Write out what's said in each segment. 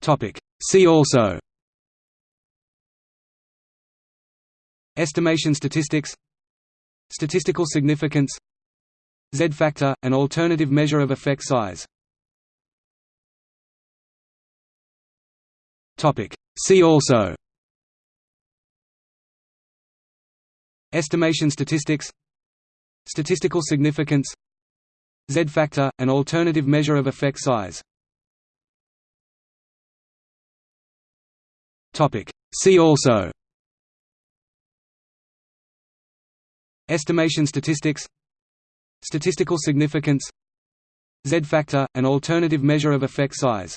Topic. See also. Estimation statistics. Statistical significance. Z-factor, an alternative measure of effect size. See also. Estimation statistics. Statistical significance. Z-factor, an alternative measure of effect size Topic. See also. Estimation statistics. Statistical significance. Z-factor, an alternative measure of effect size.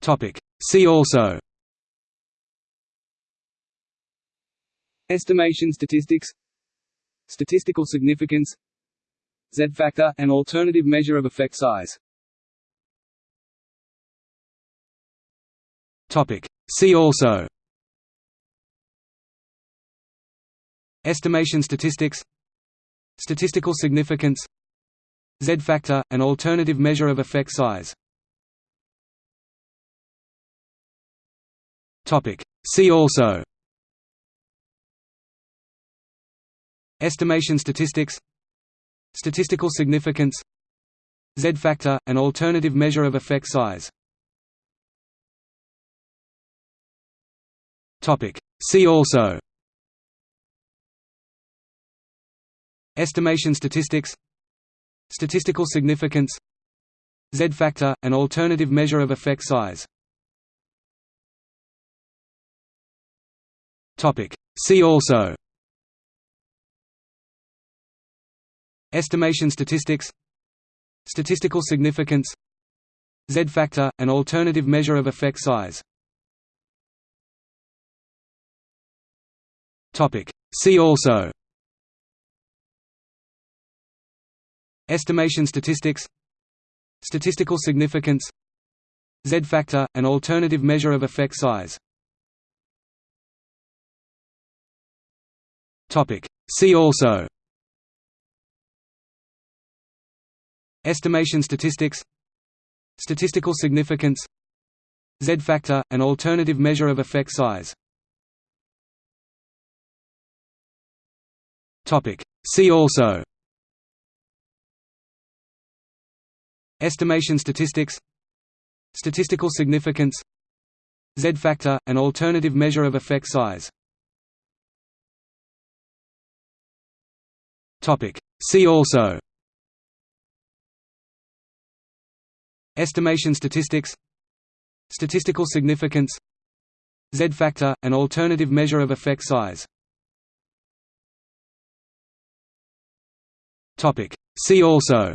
Topic. See also. Estimation statistics. Statistical significance. Z-factor, an alternative measure of effect size See also Estimation statistics Statistical significance Z-factor, an alternative measure of effect size. See also Estimation statistics Statistical significance Z-factor, an alternative measure of effect size Topic. See also. Estimation statistics. Statistical significance. Z-factor, an alternative measure of effect size. Topic. See also. Estimation statistics. Statistical significance. Z-factor, an alternative measure of effect size Topic. See also. Estimation statistics. Statistical significance. Z-factor, an alternative measure of effect size. See also. Estimation statistics. Statistical significance. Z-factor, an alternative measure of effect size Topic. See also Estimation statistics Statistical significance Z-factor, an alternative measure of effect size Topic. See also Estimation statistics Statistical significance Z-factor, an alternative measure of effect size Topic. See also.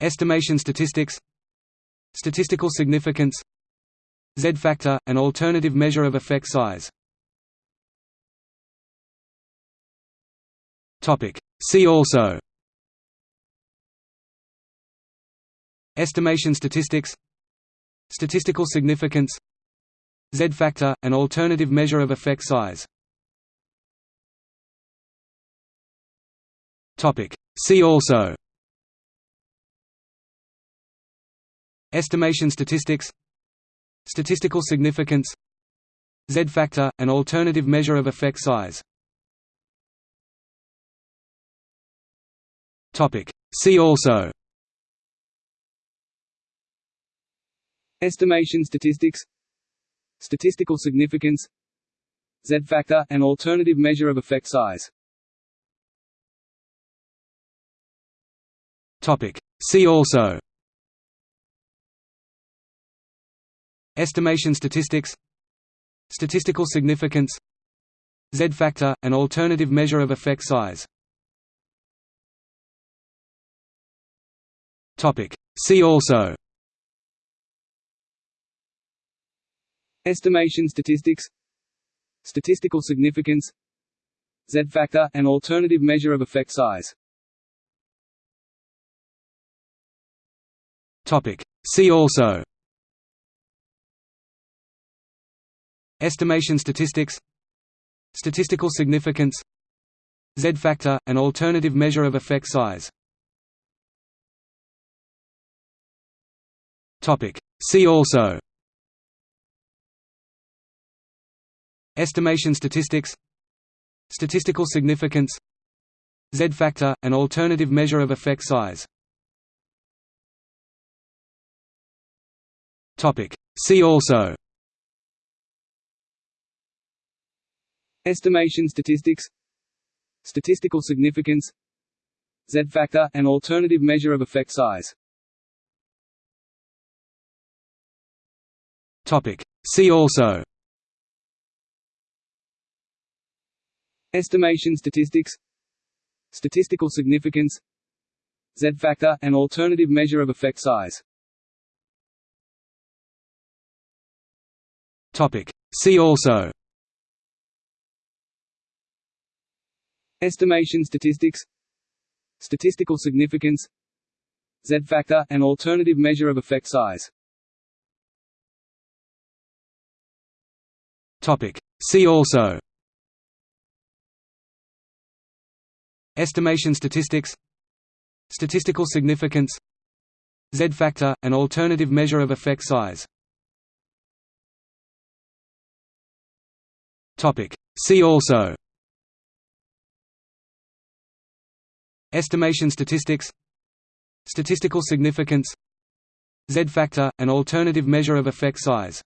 Estimation statistics. Statistical significance. Z-factor, an alternative measure of effect size. Topic. See also. Estimation statistics. Statistical significance. Z-factor, an alternative measure of effect size See also Estimation statistics Statistical significance Z-factor, an alternative measure of effect size Topic. See also Estimation statistics Statistical significance Z-factor, an alternative measure of effect size Topic. See also. Estimation statistics. Statistical significance. Z-factor, an alternative measure of effect size. Topic. See also. Estimation statistics. Statistical significance. Z-factor, an alternative measure of effect size Topic. See also. Estimation statistics. Statistical significance. Z-factor, an alternative measure of effect size. Topic. See also. Estimation statistics. Statistical significance. Z-factor, an alternative measure of effect size. See also. Estimation statistics. Statistical significance. Z-factor, an alternative measure of effect size. Topic. See also. Estimation statistics. Statistical significance. Z-factor, an alternative measure of effect size Topic. See also. Estimation statistics. Statistical significance. Z-factor, an alternative measure of effect size. Topic. See also. Estimation statistics. Statistical significance. Z-factor, an alternative measure of effect size See also Estimation statistics Statistical significance Z-factor, an alternative measure of effect size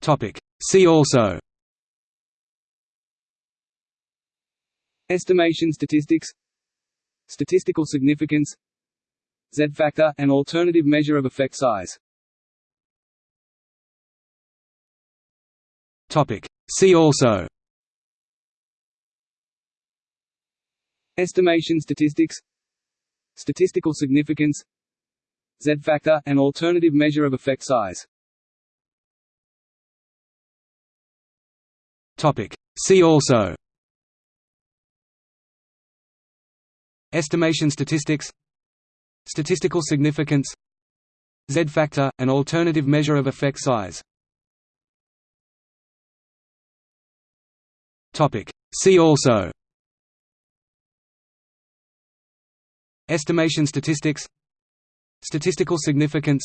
Topic. See also Estimation statistics Statistical significance Z-factor, an alternative measure of effect size Topic. See also. Estimation statistics. Statistical significance. Z-factor, an alternative measure of effect size. Topic. See also. Estimation statistics. Statistical significance. Z-factor, an alternative measure of effect size See also Estimation statistics Statistical significance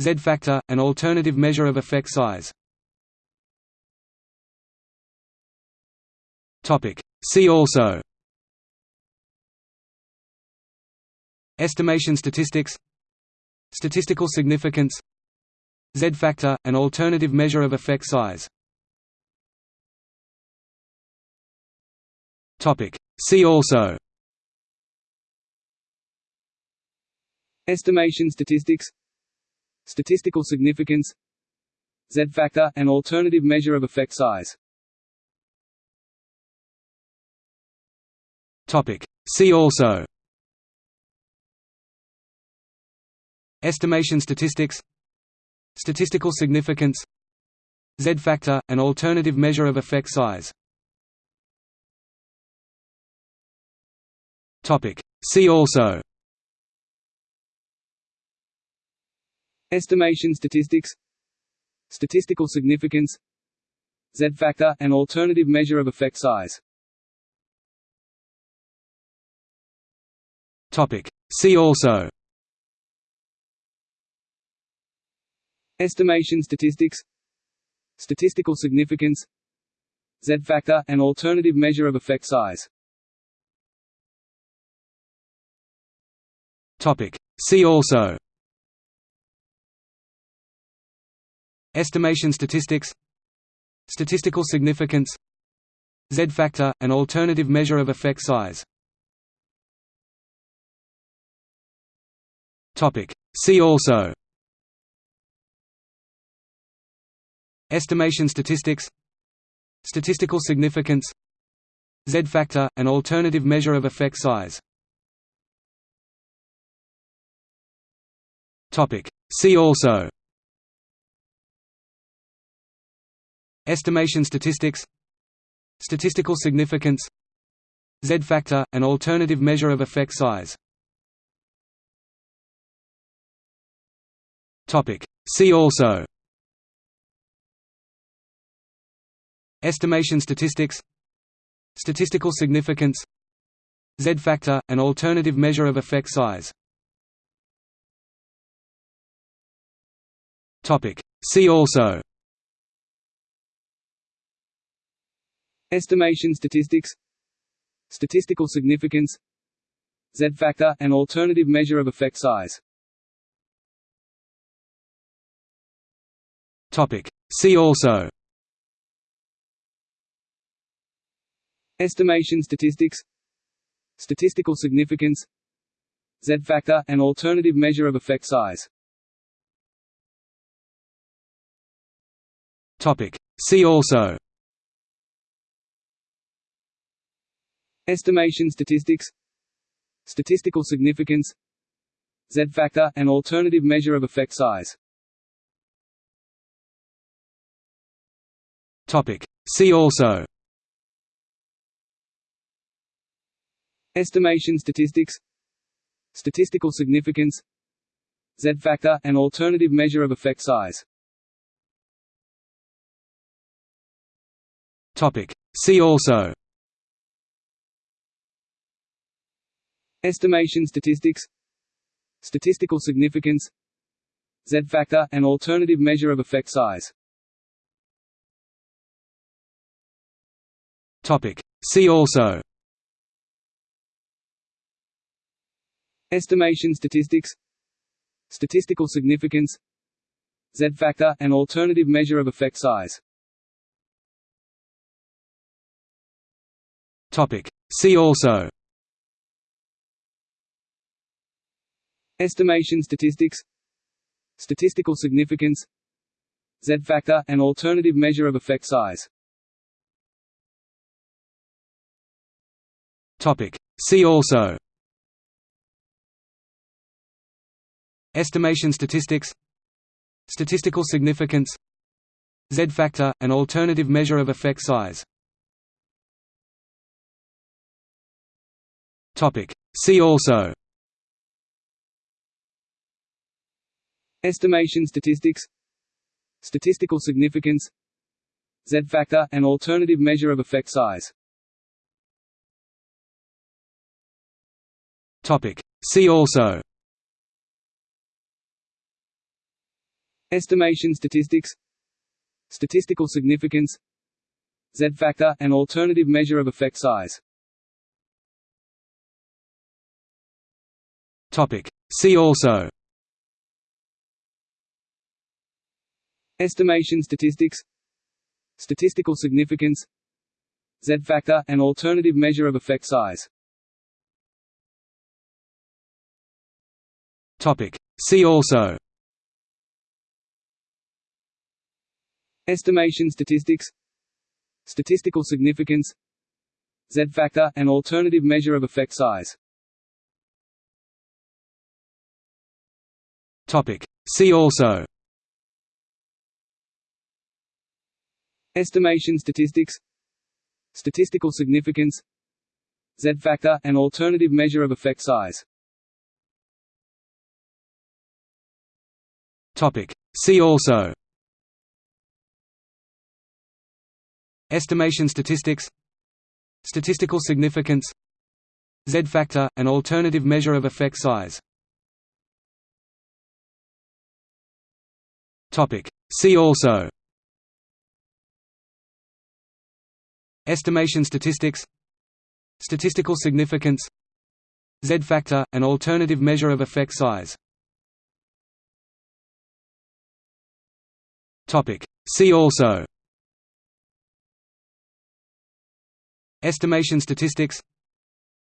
Z-factor, an alternative measure of effect size Topic. See also Estimation statistics Statistical significance Z-factor, an alternative measure of effect size See also. Estimation statistics. Statistical significance. Z-factor, an alternative measure of effect size. Topic. See also. Estimation statistics. Statistical significance. Z-factor, an alternative measure of effect size Topic. See also. Estimation statistics. Statistical significance. Z-factor, an alternative measure of effect size. Topic. See also. Estimation statistics. Statistical significance. Z-factor, an alternative measure of effect size See also Estimation statistics Statistical significance Z-factor, an alternative measure of effect size. See also Estimation statistics Statistical significance Z-factor, an alternative measure of effect size Topic. See also. Estimation statistics. Statistical significance. Z-factor, an alternative measure of effect size. Topic. See also. Estimation statistics. Statistical significance. Z-factor, an alternative measure of effect size. See also. Estimation statistics. Statistical significance. Z-factor, an alternative measure of effect size. Topic. See also. Estimation statistics. Statistical significance. Z-factor, an alternative measure of effect size See also. Estimation statistics. Statistical significance. Z-factor, an alternative measure of effect size. See also. Estimation statistics. Statistical significance. Z-factor, an alternative measure of effect size See also. Estimation statistics. Statistical significance. Z-factor, an alternative measure of effect size. Topic. See also. Estimation statistics. Statistical significance. Z-factor, an alternative measure of effect size See also. Estimation statistics. Statistical significance. Z-factor, an alternative measure of effect size. Topic. See also. Estimation statistics. Statistical significance. Z-factor, an alternative measure of effect size See also. Estimation statistics. Statistical significance. Z-factor, an alternative measure of effect size. Topic. See also. Estimation statistics. Statistical significance. Z-factor, an alternative measure of effect size See also. Estimation statistics. Statistical significance. Z-factor, an alternative measure of effect size. Topic. See also. Estimation statistics. Statistical significance. Z-factor, an alternative measure of effect size See also Estimation statistics. Statistical significance. Z-factor, an alternative measure of effect size. See also Estimation statistics. Statistical significance. Z-factor, an alternative measure of effect size See also. Estimation statistics. Statistical significance. Z-factor, an alternative measure of effect size. See also. Estimation statistics.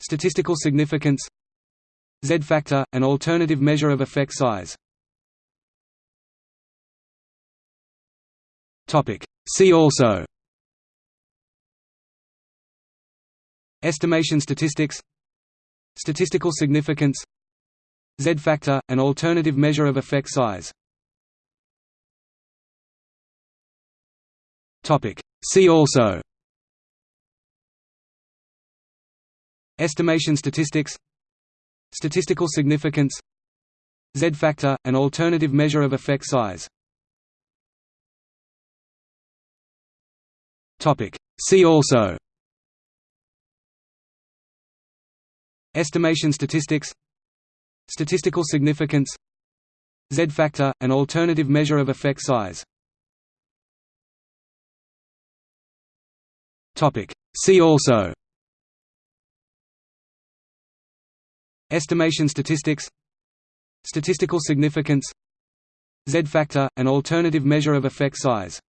Statistical significance. Z-factor, an alternative measure of effect size See also. Estimation statistics. Statistical significance. Z-factor, an alternative measure of effect size. See also. Estimation statistics. Statistical significance. Z-factor, an alternative measure of effect size See also. Estimation statistics. Statistical significance. Z-factor, an alternative measure of effect size. See also. Estimation statistics. Statistical significance. Z-factor, an alternative measure of effect size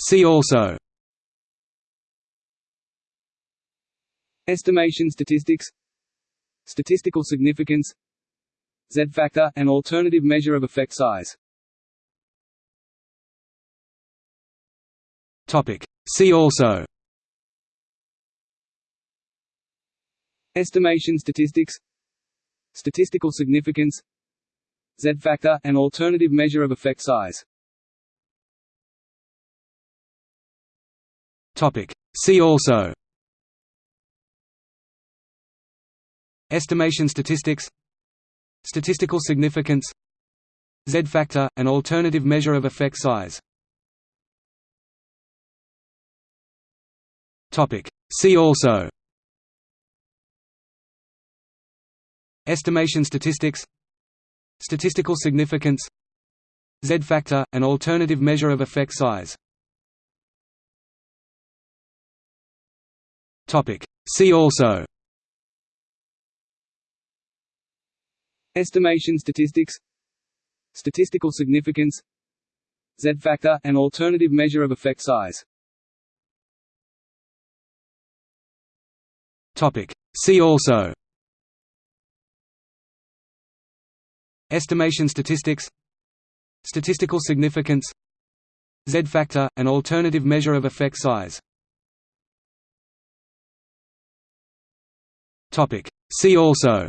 See also. Estimation statistics. Statistical significance. Z-factor, an alternative measure of effect size. Topic. See also. Estimation statistics. Statistical significance. Z-factor, an alternative measure of effect size See also. Estimation statistics. Statistical significance. Z-factor, an alternative measure of effect size. See also. Estimation statistics. Statistical significance. Z-factor, an alternative measure of effect size See also. Estimation statistics. Statistical significance. Z-factor, an alternative measure of effect size. Topic. See also. Estimation statistics. Statistical significance. Z-factor, an alternative measure of effect size See also.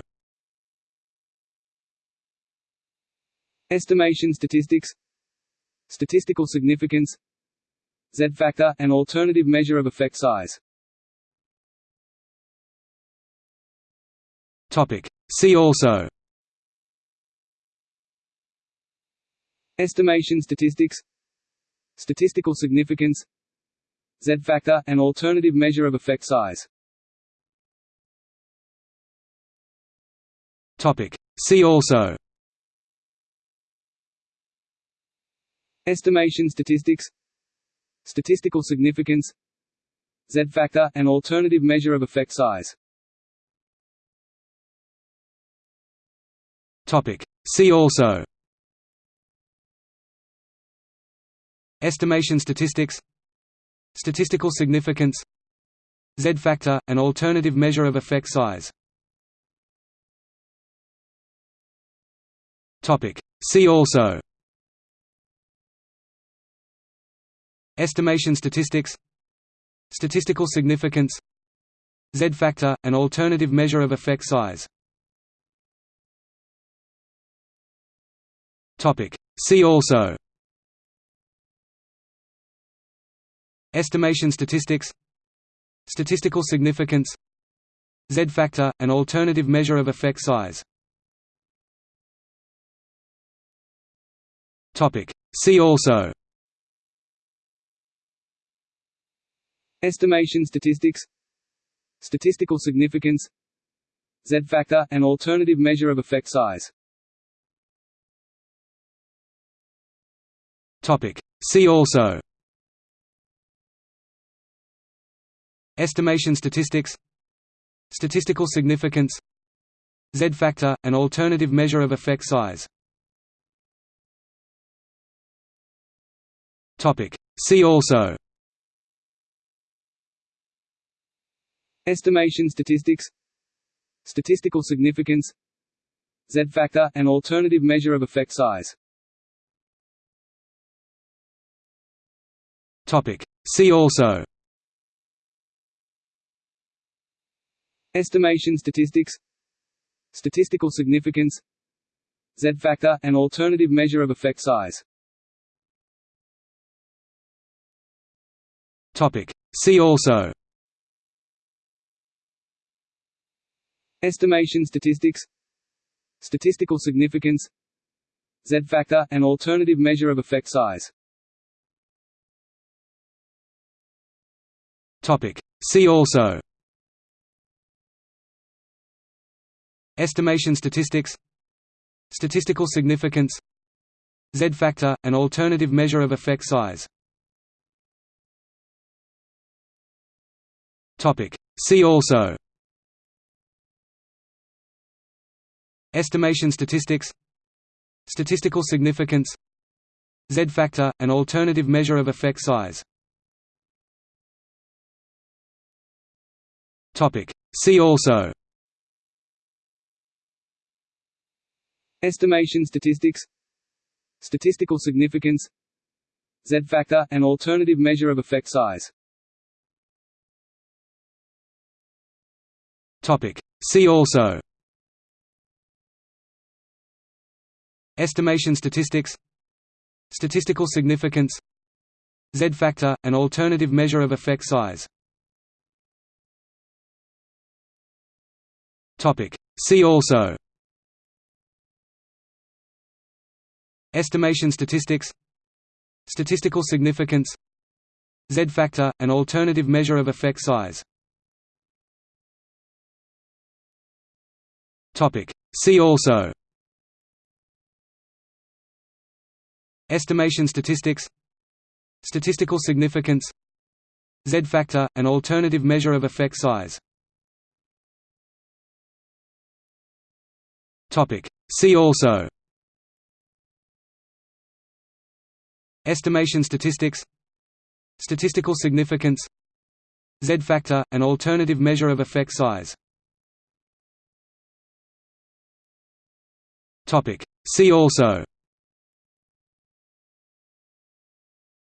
Estimation statistics. Statistical significance. Z-factor, an alternative measure of effect size. See also. Estimation statistics. Statistical significance. Z-factor, an alternative measure of effect size See also. Estimation statistics. Statistical significance. Z-factor, an alternative measure of effect size. Topic. See also. Estimation statistics. Statistical significance. Z-factor, an alternative measure of effect size See also Estimation statistics Statistical significance Z-factor, an alternative measure of effect size See also Estimation statistics Statistical significance Z-factor, an alternative measure of effect size See also. Estimation statistics. Statistical significance. Z-factor, an alternative measure of effect size. Topic. See also. Estimation statistics. Statistical significance. Z-factor, an alternative measure of effect size See also. Estimation statistics. Statistical significance. Z-factor, an alternative measure of effect size. Topic. See also. Estimation statistics. Statistical significance. Z-factor, an alternative measure of effect size See also. Estimation statistics. Statistical significance. Z-factor, an alternative measure of effect size. Topic. See also. Estimation statistics. Statistical significance. Z-factor, an alternative measure of effect size Topic. See also. Estimation statistics. Statistical significance. Z-factor, an alternative measure of effect size. Topic. See also. Estimation statistics. Statistical significance. Z-factor, an alternative measure of effect size See also Estimation statistics Statistical significance Z-factor, an alternative measure of effect size. See also Estimation statistics Statistical significance Z-factor, an alternative measure of effect size Topic. See also. Estimation statistics. Statistical significance. Z-factor, an alternative measure of effect size. Topic. See also. Estimation statistics. Statistical significance. Z-factor, an alternative measure of effect size Topic. See also.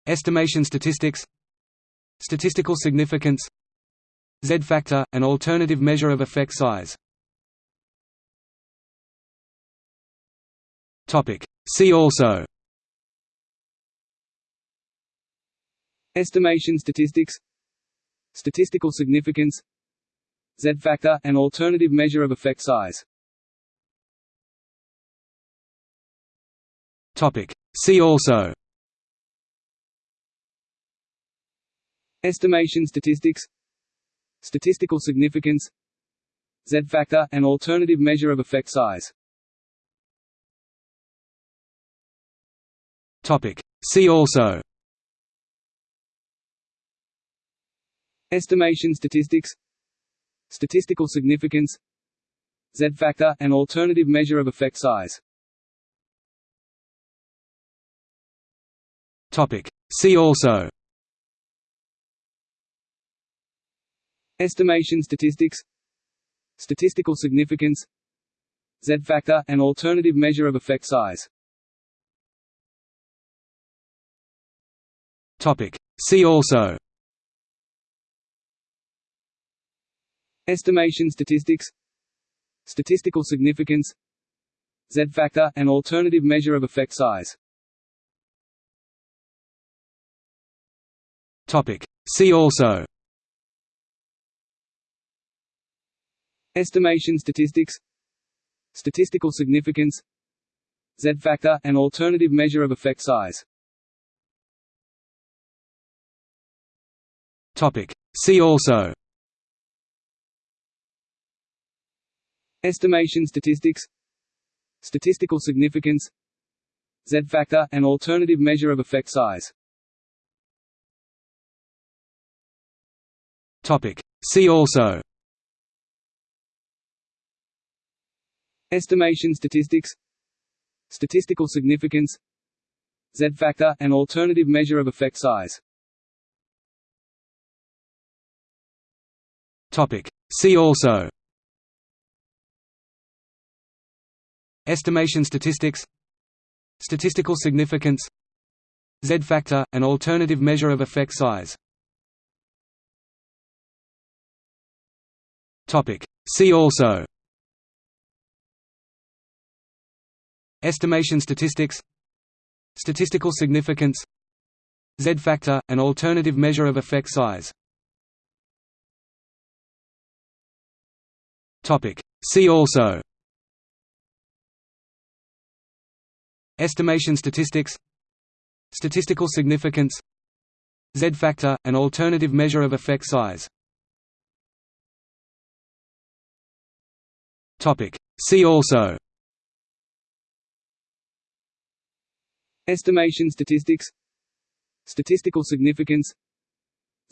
Estimation statistics. Statistical significance. Z-factor, an alternative measure of effect size. Topic. See also. Estimation statistics. Statistical significance. Z-factor, an alternative measure of effect size See also Estimation statistics. Statistical significance. Z-factor, an alternative measure of effect size. Topic. See also Estimation statistics. Statistical significance. Z-factor, an alternative measure of effect size Topic. See also. Estimation statistics. Statistical significance. Z-factor, an alternative measure of effect size. Topic. See also. Estimation statistics. Statistical significance. Z-factor, an alternative measure of effect size See also. Estimation statistics. Statistical significance. Z-factor, an alternative measure of effect size. Topic. See also. Estimation statistics. Statistical significance. Z-factor, an alternative measure of effect size Topic. See also. Estimation statistics. Statistical significance. Z-factor, an alternative measure of effect size. Topic. See also. Estimation statistics. Statistical significance. Z-factor, an alternative measure of effect size See also Estimation statistics Statistical significance Z-factor, an alternative measure of effect size. See also Estimation statistics Statistical significance Z-factor, an alternative measure of effect size. See also. Estimation statistics. Statistical significance.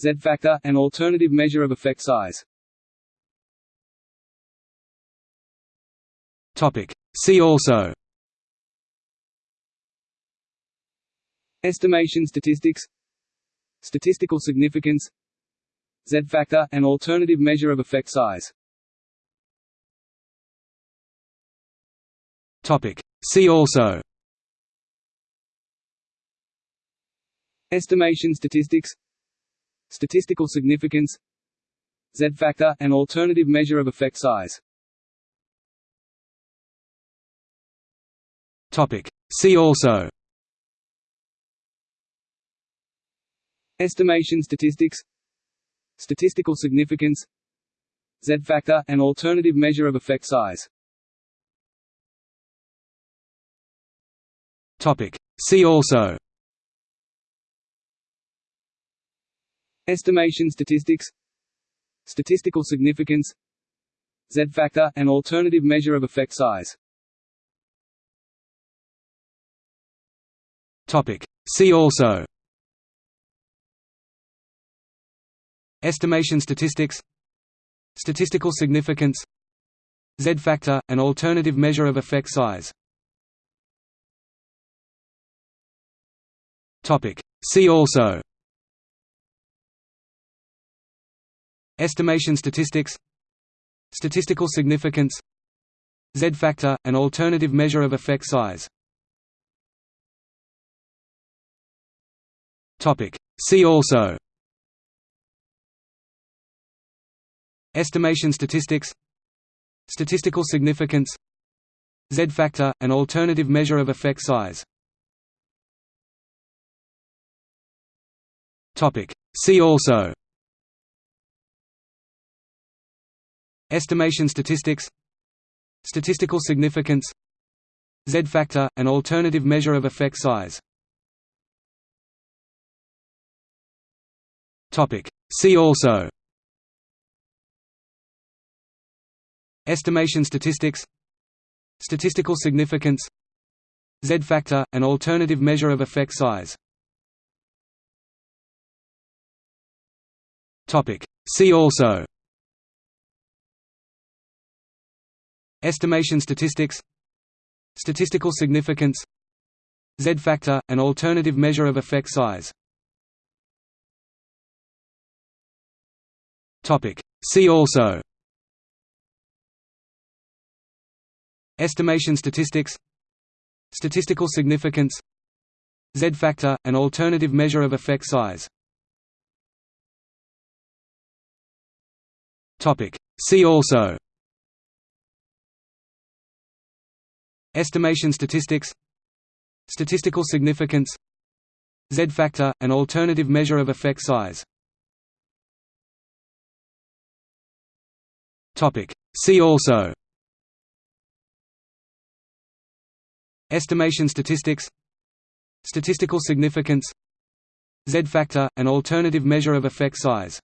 Z-factor, an alternative measure of effect size. Topic. See also. Estimation statistics. Statistical significance. Z-factor, an alternative measure of effect size See also Estimation statistics. Statistical significance. Z-factor, an alternative measure of effect size. See also Estimation statistics. Statistical significance. Z-factor, an alternative measure of effect size See also. Estimation statistics. Statistical significance. Z-factor, an alternative measure of effect size. Topic. See also. Estimation statistics. Statistical significance. Z-factor, an alternative measure of effect size See also Estimation statistics Statistical significance Z-factor, an alternative measure of effect size See also Estimation statistics Statistical significance Z-factor, an alternative measure of effect size See also Estimation statistics Statistical significance Z-factor, an alternative measure of effect size See also Estimation statistics Statistical significance Z-factor, an alternative measure of effect size See also. Estimation statistics. Statistical significance. Z-factor, an alternative measure of effect size. See also. Estimation statistics. Statistical significance. Z-factor, an alternative measure of effect size See also. Estimation statistics. Statistical significance. Z-factor, an alternative measure of effect size. See also. Estimation statistics. Statistical significance. Z-factor, an alternative measure of effect size